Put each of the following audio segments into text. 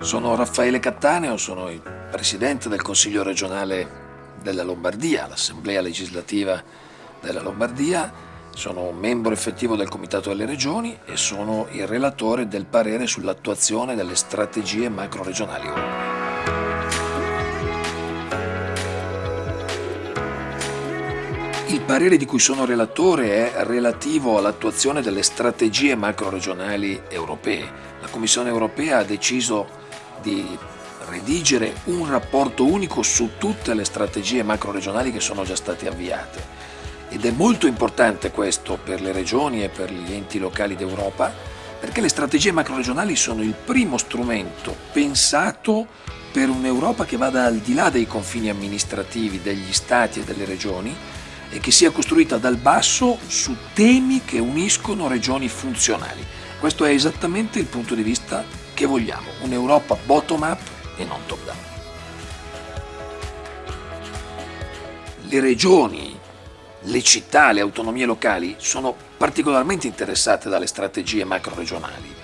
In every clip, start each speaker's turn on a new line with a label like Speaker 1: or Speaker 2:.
Speaker 1: Sono Raffaele Cattaneo, sono il Presidente del Consiglio regionale della Lombardia, l'Assemblea legislativa della Lombardia, sono membro effettivo del Comitato delle Regioni e sono il relatore del parere sull'attuazione delle strategie macro-regionali Il parere di cui sono relatore è relativo all'attuazione delle strategie macro-regionali europee. La Commissione europea ha deciso di redigere un rapporto unico su tutte le strategie macro-regionali che sono già state avviate. Ed è molto importante questo per le regioni e per gli enti locali d'Europa, perché le strategie macro-regionali sono il primo strumento pensato per un'Europa che vada al di là dei confini amministrativi degli stati e delle regioni e che sia costruita dal basso su temi che uniscono regioni funzionali. Questo è esattamente il punto di vista che vogliamo, un'Europa bottom-up e non top-down. Le regioni, le città, le autonomie locali sono particolarmente interessate dalle strategie macro-regionali.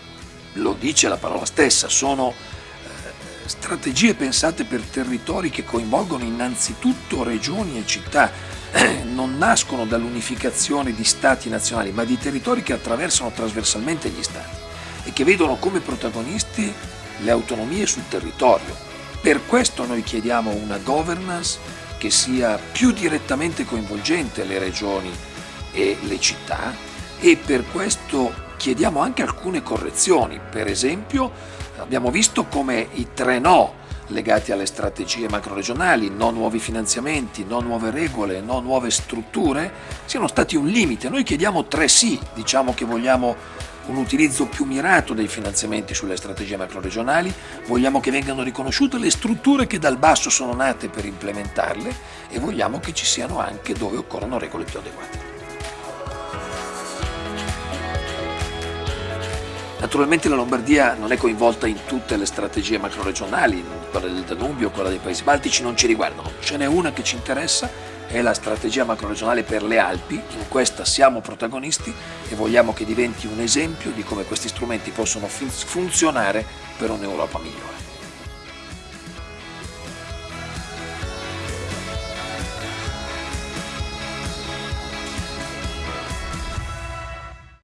Speaker 1: Lo dice la parola stessa, sono eh, strategie pensate per territori che coinvolgono innanzitutto regioni e città, non nascono dall'unificazione di stati nazionali, ma di territori che attraversano trasversalmente gli stati e che vedono come protagonisti le autonomie sul territorio. Per questo noi chiediamo una governance che sia più direttamente coinvolgente le regioni e le città e per questo chiediamo anche alcune correzioni. Per esempio abbiamo visto come i tre no legati alle strategie macroregionali, no nuovi finanziamenti, no nuove regole, no nuove strutture, siano stati un limite. Noi chiediamo tre sì, diciamo che vogliamo un utilizzo più mirato dei finanziamenti sulle strategie macroregionali, vogliamo che vengano riconosciute le strutture che dal basso sono nate per implementarle e vogliamo che ci siano anche dove occorrono regole più adeguate. Naturalmente la Lombardia non è coinvolta in tutte le strategie macroregionali, quella del Danubio, quella dei Paesi Baltici non ci riguardano, ce n'è una che ci interessa è la strategia macroregionale per le Alpi, in questa siamo protagonisti e vogliamo che diventi un esempio di come questi strumenti possono funzionare per un'Europa migliore.